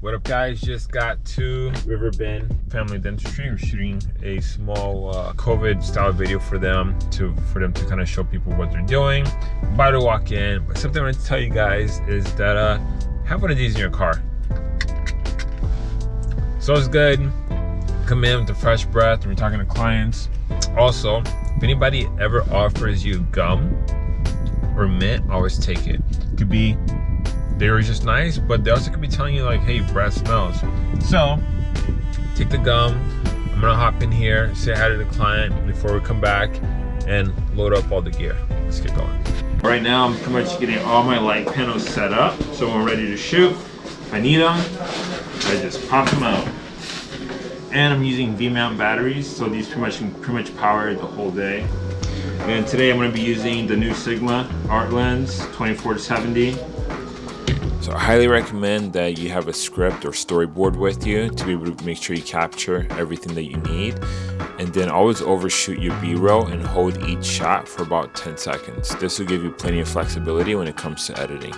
What up guys, just got to Riverbend Family Dentistry. We're shooting a small uh, COVID style video for them to for them to kind of show people what they're doing. About to walk in, but something I want to tell you guys is that uh, have one of these in your car. So it's good, come in with a fresh breath when we're talking to clients. Also, if anybody ever offers you gum or mint, always take it. it could be they were just nice, but they also could be telling you like, hey, breath smells. So take the gum. I'm gonna hop in here, say hi to the client before we come back and load up all the gear. Let's get going. Right now, I'm pretty much getting all my light panels set up. So when we're ready to shoot, I need them, I just pop them out. And I'm using V-mount batteries, so these pretty much can pretty much power the whole day. And today I'm going to be using the new Sigma Art Lens 24 to 70 so I highly recommend that you have a script or storyboard with you to be able to make sure you capture everything that you need. And then always overshoot your B-roll and hold each shot for about 10 seconds. This will give you plenty of flexibility when it comes to editing.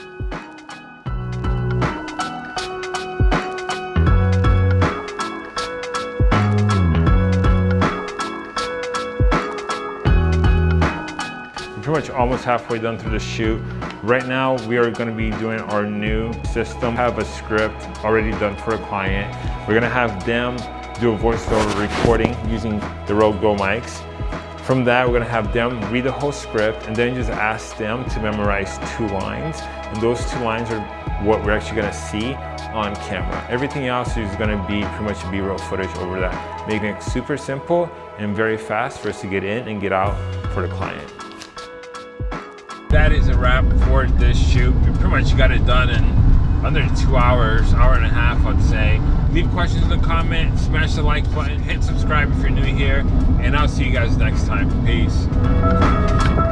pretty much almost halfway done through the shoot. Right now, we are gonna be doing our new system. have a script already done for a client. We're gonna have them do a voiceover recording using the Rode Go mics. From that, we're gonna have them read the whole script and then just ask them to memorize two lines. And those two lines are what we're actually gonna see on camera. Everything else is gonna be pretty much B-roll footage over that, making it super simple and very fast for us to get in and get out for the client that is a wrap for this shoot. We pretty much got it done in under two hours, hour and a half, I'd say. Leave questions in the comments, smash the like button, hit subscribe if you're new here, and I'll see you guys next time. Peace.